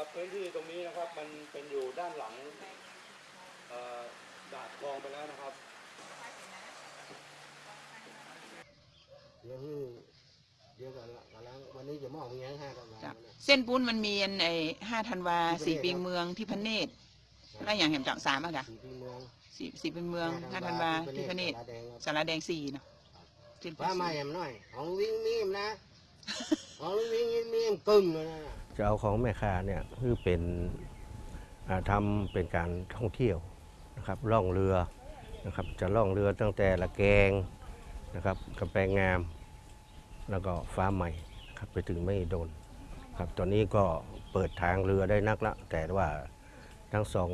อพื้นที่ตรงนี้นะครับมันเป็นอยู่ด้านหลังเอ่อดาดคลองไปแล้วนะครับเดี๋ยวคือเดี๋ยวกันกำลังวันนี้จะมอบเงี้ยห้าตำราจ้ะเนี่ยเส้นปุ้นมันมีอันไอ้ห้าธันวาสี่ปีเมืองที่พระเนตรแล้วอย่างแห่งจังสามอะค่ะสี่ปีเมืองสี่สี่ปีเมืองห้าธันวาที่พระเนตรตาแดงครับสารแดงสี่เนาะเส้นปุ้ฟ้านมาแหมหน่อย ของวิ่งมีมนะ ของวิ่งมีมกึ่งเลยนะจะเอาของแม่ค้าเนี่ยคือเป็นอ่าทำเป็นการท่องเที่ยวนะครับล่องเรือนะครับจะล่องเรือตั้งแต่ละแกงนะครับกำแพงงาม แล้วก็ฟ้าใหม่นะครับไปถึงไม่โดนครับตอนนี้ก็เปิดทางเรือได้นักละแต่ว่าทั้งสอง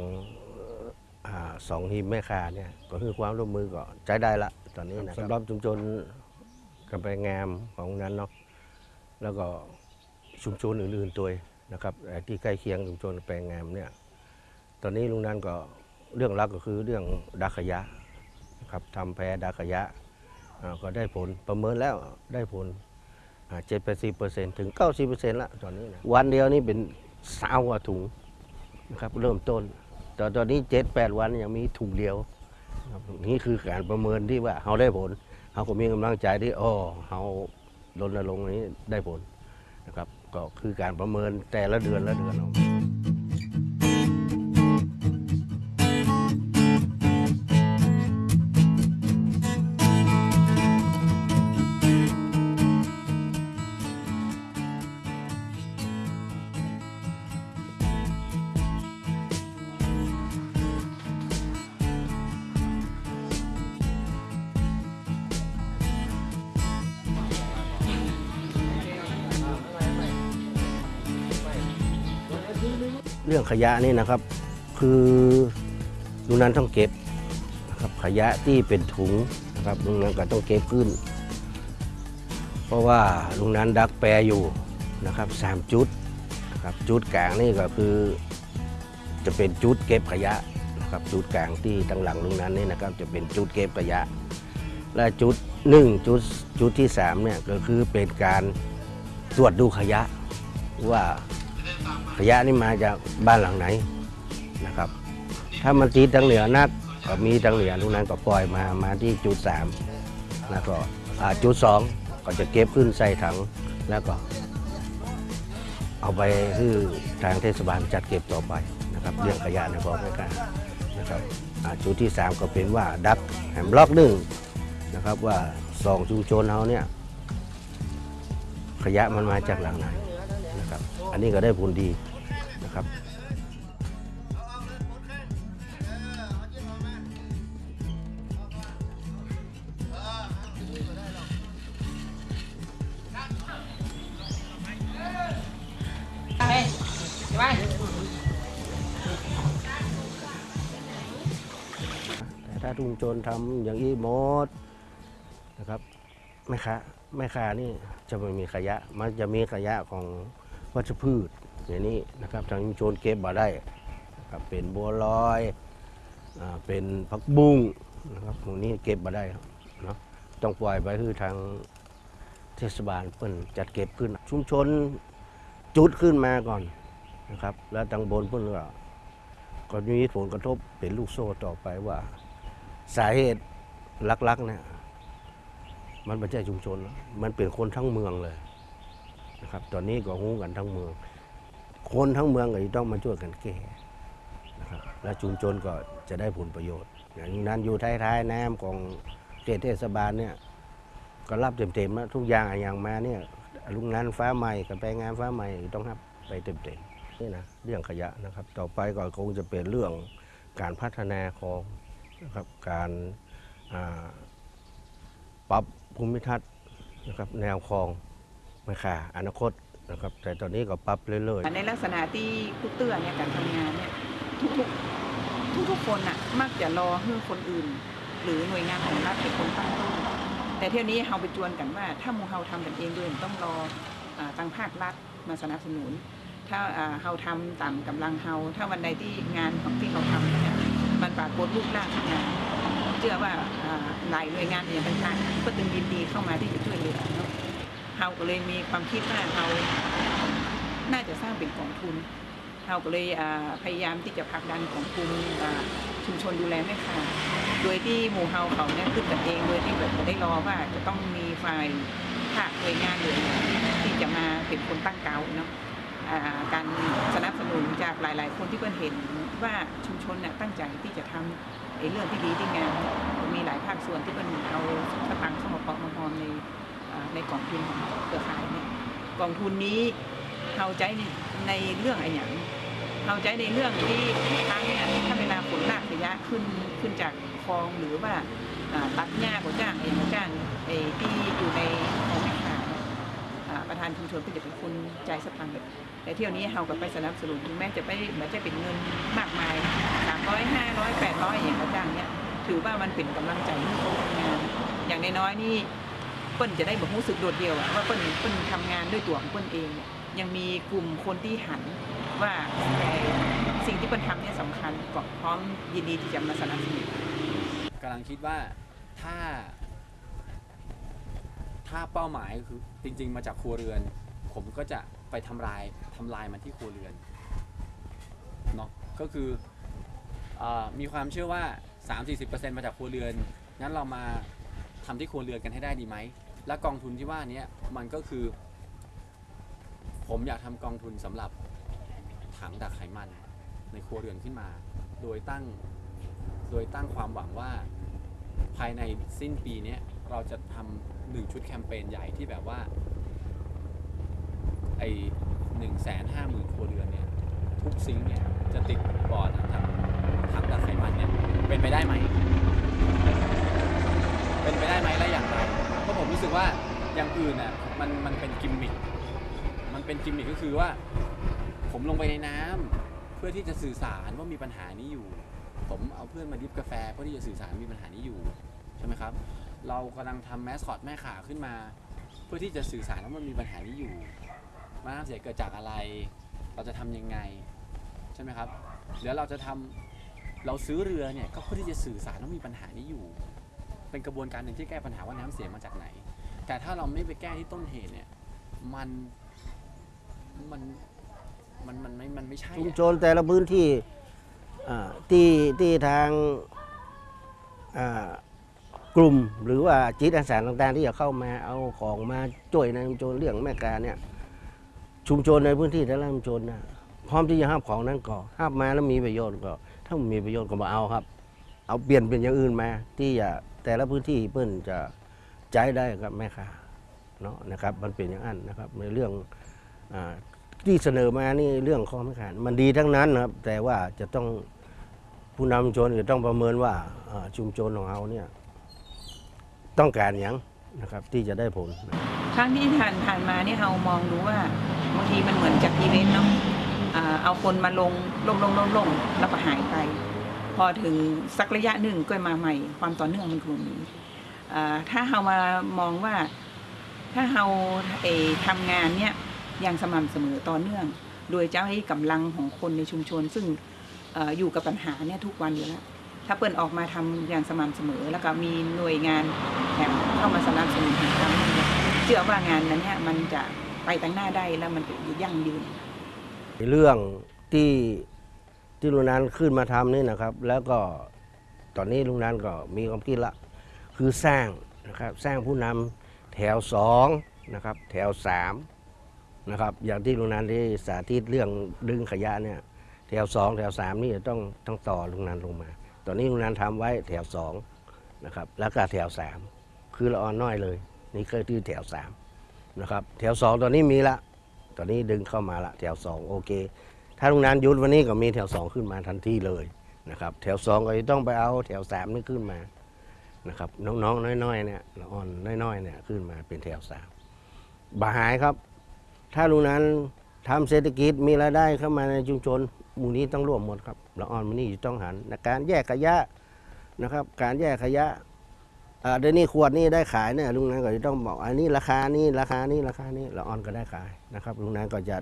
อ่าสองทีมแม่ค้าเนี่ยก็คือความร่วมมือก็ใช้ได้ละตอนนี้นะสำหรับชุมชนกำแพงงามของนั้นเนาะ แล้วก็ชุมชนอื่นๆตัวนะครับเอ่ที่ใกล้เคียงชุมชนแปลงงามเนี่ยตอนนี้ลุงนันก็เรื่องรักก็คือเรื่องดักขยะนะครับทำแพรดักขยะก็ได้ผลประเมินแล้วได้ผลเจ็ดแปดสิบเปอร์เซ็นต์ถึงเก้าสิบเปอร์เซ็นต์ละตอนนี้นะวันเดียวนี่เป็นสาวว่าถุงนะครับเริ่มต้นแต่ตอนนี้เจ็ดแปดวันยังมีถุงเดียวนี่คือการประเมินที่ว่าเขาได้ผลเขาก็มีกำลังใจที่อ๋อเขา รณรงค์นี้ได้ผลนะครับ ก็คือการประเมินแต่ละเดือนละเดือน เรื่องขยะนี่นะครับ คือลุงนั้นต้องเก็บนะครับขยะที่เป็นถุงนะครับลุงนั้นก็ต้องเก็บขึ้น เพราะว่าลุงนั้นดักแปรอยู่นะครับสามจุดนะครับจุดกลางนี่ก็คือ จะเป็นจุดเก็บขยะนะครับจุดกลางที่ตั้งหลังลุงนั้นนี่นะครับจะเป็นจุดเก็บขยะ และจุดหนึ่งจุดจุดที่สามเนี่ยก็คือเป็นการตรวจดูขยะว่า ขยะนี่มาจากบ้านหลังไหนนะครับ ถ้ามันตีทางเหนือนักก็มีทางเหนือตรงนั้นก็ปล่อยมามาที่จุดสามแล้วก็จุดสองก็จะเก็บขึ้นใส่ถังแล้วก็ เอาไปคือทางเทศบาลจัดเก็บต่อไปนะครับ เรื่องขยะในบ่อไม่กล้านะครับจุดที่สามก็เป็นว่าดักแหมบล็อกหนึ่งนะครับว่าสองชุมชนเขาเนี่ยขยะมันมาจากหลังไหนนะครับ อันนี้ก็ได้ผลดี นะครับแต่ถ้าชุมชนทำอย่างนี้หมดนะครับแม่ค้าแม่ค้านี่จะไม่มีขยะ มันจะมีขยะของวัชพืช อย่างนี้นะครับทางชุมชนเก็บมาได้ครับเป็นบัวลอยอเป็นผักบุ้งนะครับพวกนี้เก็บมาได้เนาะต้องปล่อยไปคือทางเทศบาลเพิ่นจัดเก็บขึ้น ชุมชนจุดขึ้นมาก่อนนะครับ แล้วทางบนเพิ่นก็ก็มีผลกระทบเป็นลูกโซ่ต่อไปว่า สาเหตุลักๆเนี่ยมันไม่ใช่ชุมชน มันเป็นคนทั้งเมืองเลยนะครับ ตอนนี้ก็หูกันทั้งเมือง คนทั้งเมืองก็จะต้องมาช่วยกันแก้นะครับและชุมชนก็จะได้ผลประโยชน์อย่างนั้นอยู่ท้ายๆน้ำของเขตเทศบาลเนี่ยก็รับเต็มๆแล้วทุกอย่างอย่างมาเนี่ยลุงงานฟ้าใหม่กับแปลงงานฟ้าใหม่ต้องรับไปเต็มๆนี่นะเรื่องขยะนะครับ ต่อไปก็คงจะเป็นเรื่องการพัฒนาของนะครับการปรับภูมิทัศน์นะครับแนวคลองไม่ค่ะอนาคต นะครับแต่ตอนนี้ก็ปรับเรื่อยๆ ในลักษณะที่คุเตื้อเนี่ยการทำงานเนี่ยทุกๆทุกๆคนน่ะมักจะรอให้คนอื่น หรือหน่วยงานของรัฐเป็นคนตั้งต้นแต่เที่ยวนี้เราไปจวนกันว่า ถ้ามูเฮาทำกันเองด้วยต้องรออาทางภาครัฐมาสนับสนุน ถ้าอ่าเฮาทำตามกำลังเฮาถ้าวันใดที่งานของที่เขาทำเนี่ยมันปรากฏรูปร่างงานเชื่อว่าอ่าหลายหน่วยงานอย่างต่างๆก็ตึงยินดีเข้ามาที่จะช่วยเหลือ เนาเฮาก็เลยมีความคิดว่าเฮาน่าจะสร้างเป็นกองทุนเราก็เลยพยายามที่จะผลักดันของกลุ่มชุมชนดูแลแม่ค้าโดยที่หมู่เฮาเขาเนี่ยขึ้นกันเองโดยที่แบบไม่ได้รอว่าจะต้องมีฝ่ายภาคหน่วยงานหรือที่จะมาเป็นคนตั้งเกาเนาะการสนับสนุนจากหลาย ๆ คนที่เพิ่นเห็นว่าชุมชนน่ะตั้งใจที่จะทำไอ้เรื่องที่ดีที่งามมีหลายภาคส่วนที่เพิ่นเอาสตังค์เข้ามาปอกมาพร้อมใน ในกองทุนของเครือข่ายเนี่ยกองทุนนี้เขาใจในในเรื่องอะไรอย่างเขาใจในเรื่องที่ทางเนี่ยถ้าเวลาฝนลากขยะขึ้นขึ้นจากคลองหรือว่าตัดหญ้าก็จ้างเองก็จ้างไอ้ที่อยู่ในของแม่ค้าประธานชุมชนก็จะเป็นคนจ่ายสตังค์แต่เที่ยวนี้เราก็ไปสนับสนุนถึงแม้จะไม่เหมือนจะเป็นเงินมากมายสามร้อยห้าร้อยแปดร้อยอย่างก็จ้างเนี่ยถือว่ามันเป็นกำลังใจให้เขาทำงาน อย่างน้อยๆนี่ ปิ้นจะได้แบอกรู้สึกโดดเดี่ยวว่าเปิ้นเปิ้นทำงานด้วยตัวของเปิ้นเองเนี่ยยังมีกลุ่มคนที่หันว่าสิ่งที่เปิ้นทำเนี่ยสำคัญก็พร้อมยินดีที่จะมาสนับสนุนกำลังคิดว่าถ้า ถ้าเป้าหมายคือจริง ๆ มาจากครัวเรือน ผมก็จะไปทำลายทำลายมันที่ครัวเรือนเนาะก็คือออมีความเชื่อว่า 3-40%มาจากครัวเรือนงั้นเรามาทำที่ครัวเรือนกันให้ได้ดีไหม และกองทุนที่ว่านี้มันก็คือ ผมอยากทำกองทุนสำหรับถังดักไขมันในครัวเรือนขึ้นมา โดยตั้งโดยตั้งความหวังว่าภายในสิ้นปีนี้เราจะทำหนึ่งชุดแคมเปญใหญ่ที่แบบว่าไอหนึ่งแสนห้าหมื่นครัวเรือนเนี่ยทุกซิงเนี่ยจะติดบอร์ดทำถังดักไขมันเนี่ยเป็นไปได้ไหม เป็นไปได้ไหมและอย่างไร ผมรู้สึกว่าอย่างอื่นน่ะมันมันเป็นกิมมิค มันเป็นกิมมิคก็คือว่า ผมลงไปในน้ำเพื่อที่จะสื่อสารว่ามีปัญหานี้อยู่ ผมเอาเพื่อนมาดิฟกาแฟเพื่อที่จะสื่อสารมีปัญหานี้อยู่ใช่ไหมครับ เรากำลังทำแมสคอตแม่ขาขึ้นมา เพื่อที่จะสื่อสารว่ามันมีปัญหานี้อยู่มันน้ำเสียเกิดจากอะไร เราจะทำยังไงใช่ไหมครับเดี๋ยวเราจะทำเราซื้อเรือเนี่ยก็เพื่อที่จะสื่อสารว่ามีปัญหานี้อยู่ เป็นกระบวนการหนึ่งที่แก้ปัญหาว่าน้ำเสียมาจากไหน แต่ถ้าเราไม่ไปแก้ที่ต้นเหตุเนี่ย มันมันมันมันไม่มันไม่ใช่ชุมอะ ชนแต่ละพื้นที่อ่าที่ที่ทางอ่ากลุ่มหรือว่าจิตอาสาต่างๆ ที่จะเข้ามาเอาของมาช่วยในชุมชนเรื่องแม่การเนี่ยชุมชนในพื้นที่แต่ละชุมชนนะพร้อมที่จะห้ามของนั้นก็ห้ามมาแล้วมีประโยชน์ก็ถ้ามันมีประโยชน์ก็มาเอาครับ เอาเปลี่ยนเป็นอย่างอื่นมาที่จะ แต่ละพื้นที่เพิ่นจะใช้ได้กับแม่ค้าเนาะนะครับ มันเป็นอย่างนั้นนะครับในเรื่องอที่เสนอมานี่เรื่องข้อไม่ขาดมันดีทั้งนั้นนะครับ แต่ว่าจะต้องผู้นำชุมชนจะต้องประเมินว่าชุมชนของเราเนี่ยต้องการอย่างนะครับที่จะได้ผลครั้งที่ผ่านผ่านมาเนี่ยเรามองดูว่าบางทีมันเหมือนจากอีเวนต์เนาะเอาคนมาลงลงลงลงลงแล้วก็หายไป อถึงสักระยะหนึ่งก็มาใหม่ ความต่อเนื่องมันคงมีถ้าเรามามองว่าถ้าเราเอทำงานเนี่ยอย่างสม่ำเสมอต่อเนื่อง โดยเจ้าให้กำลังของคนในชุมชน ซึ่งออยู่กับปัญหาเนี่ยทุกวันอยู่แล้วถ้าเปิดออกมาทำอย่างสม่ำเสมอ แล้วก็มีหน่วยงานแถมเข้ามาสนับสนุนทางการเชื่อว่างานนั้นเนี่ยมันจะไปตั้งหน้าได้แล้วมันจะยั่งยืนเรื่องที่ ที่ลุงนันขึ้นมาทำนี่นะครับ แล้วก็ตอนนี้ลุงนันก็มีความคิดละคือสร้างนะครับสร้างผู้นำแถวสองนะครับแถวสามนะครับอย่างที่ลุงนันได้สาธิตเรื่องดึงขยะเนี่ยแถวสองแถวสามนี่จะต้องต้องต่อลุงนันลงมา ตอนนี้ลุงนันทำไว้แถวสองนะครับแล้วก็แถวสามคือละออนน้อยเลย นี่คือที่แถวสามนะครับแถวสองตอนนี้มีละ ตอนนี้ดึงเข้ามาละแถวสองโอเค ถ้าลุงนันยุดวันนี้ก็มีแถวสองขึ้นมาทันทีเลยนะครับแถวสองก็จะต้องไปเอาแถวสามนี่ขึ้นมานะครับน้องๆน้อยๆเนี่ยละอ่อนน้อยๆเนี่ยขึ้นมาเป็นแถวสามบาหายครับ ถ้าลุงนั้นทำเศรษฐกิจมีรายได้เข้ามาในชุมชนมูนี้ต้องร่วมหมดครับละอ่อนมันนี่จะต้องหันในการแยกขยะนะครับ การแยกขยะอ่าเดี๋ยวนี้ขวดนี้ได้ขายเนี่ยลุงนั้นก็จะต้องบอกอันนี้ราคานี้ราคานี้ราคานี้ละอ่อนก็ได้ขายนะครับลุงนั้นก็จะ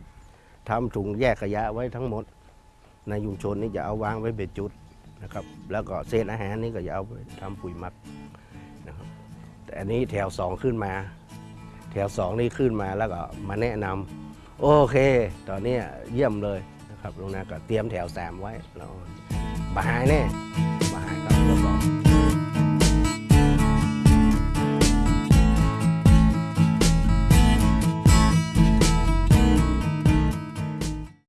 ทำถุงแยกขยะไว้ทั้งหมด ในชุมชนนี่จะเอาวางไว้เป็นจุดนะครับ แล้วก็เศษอาหารนี่ก็จะเอาไปทำปุ๋ยหมักนะครับแต่อันนี้แถวสองขึ้นมา แถวสองนี่ขึ้นมาแล้วก็มาแนะนำโอเค ตอนนี้เยี่ยมเลยนะครับลงนาก็เตรียมแถวสามไว้แล้วบาหายแน่